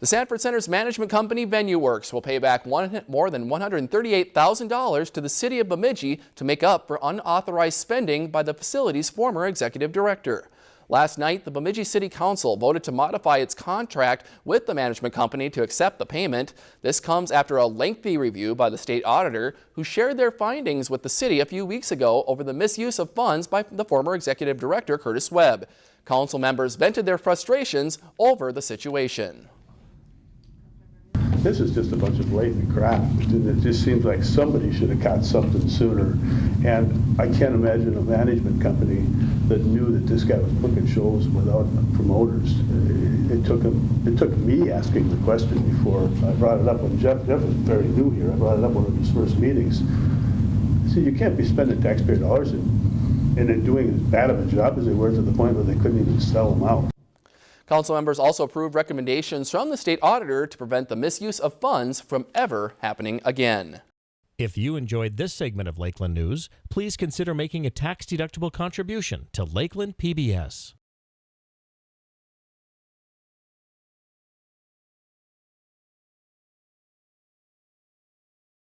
The Sanford Center's management company VenueWorks will pay back one, more than $138,000 to the city of Bemidji to make up for unauthorized spending by the facility's former executive director. Last night, the Bemidji City Council voted to modify its contract with the management company to accept the payment. This comes after a lengthy review by the state auditor who shared their findings with the city a few weeks ago over the misuse of funds by the former executive director Curtis Webb. Council members vented their frustrations over the situation. This is just a bunch of blatant crap. It just seems like somebody should have caught something sooner. And I can't imagine a management company that knew that this guy was booking shows without promoters. It took him, it took me asking the question before I brought it up when Jeff, Jeff was very new here. I brought it up one of his first meetings. Said, you can't be spending taxpayer dollars and, and then doing as bad of a job as they were to the point where they couldn't even sell them out. Council members also approved recommendations from the state auditor to prevent the misuse of funds from ever happening again. If you enjoyed this segment of Lakeland News, please consider making a tax-deductible contribution to Lakeland PBS.